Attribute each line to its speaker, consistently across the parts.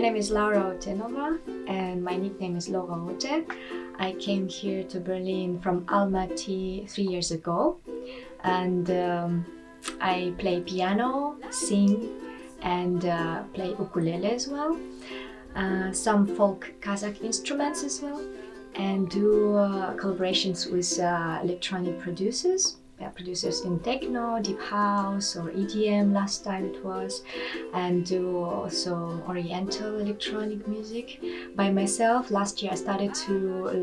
Speaker 1: name is Laura Otenova and my nickname is Laura Ote. I came here to Berlin from Almaty three years ago and um, I play piano, sing and uh, play ukulele as well. Uh, some folk Kazakh instruments as well and do uh, collaborations with uh, electronic producers producers in techno, deep house or EDM last time it was and do also oriental electronic music. By myself last year I started to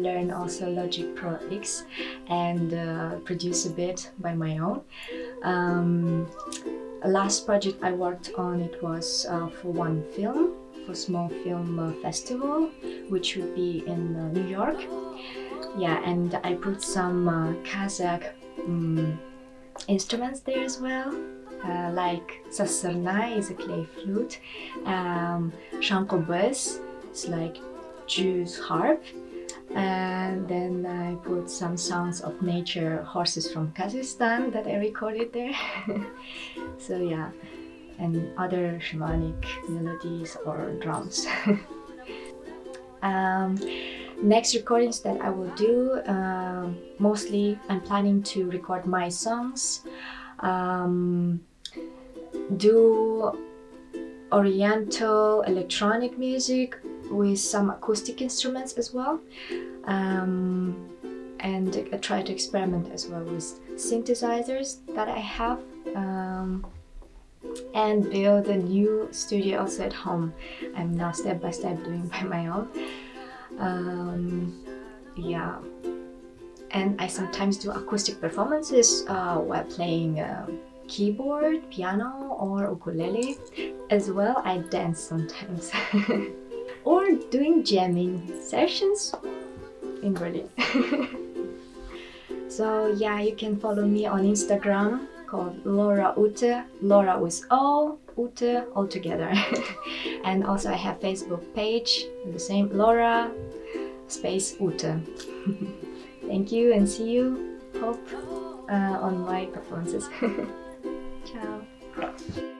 Speaker 1: learn also Logic Pro X and uh, produce a bit by my own. Um, last project I worked on it was uh, for one film for small film uh, festival which would be in uh, New York. Yeah and I put some uh, Kazakh um, instruments there as well. Uh, like sazsyrnai is a clay flute. Um, shankobyz is like Jew's harp. And then I put some sounds of nature horses from Kazakhstan that I recorded there. So yeah. And other shamanic melodies or drums. Um, next recordings that I will do uh, mostly I'm planning to record my songs um, do oriental electronic music with some acoustic instruments as well um, and I try to experiment as well with synthesizers that I have um, and build a new studio also at home. I'm now step by step doing by my own um, yeah. And I sometimes do acoustic performances uh, while playing uh, keyboard, piano or ukulele. As well I dance sometimes. Or doing jamming sessions in Berlin. So yeah you can follow me on Instagram called Laura Ute, Laura with O, Ute all together. and also I have Facebook page, the same Laura space Ute. Thank you and see you, hope, uh, on my performances. Ciao.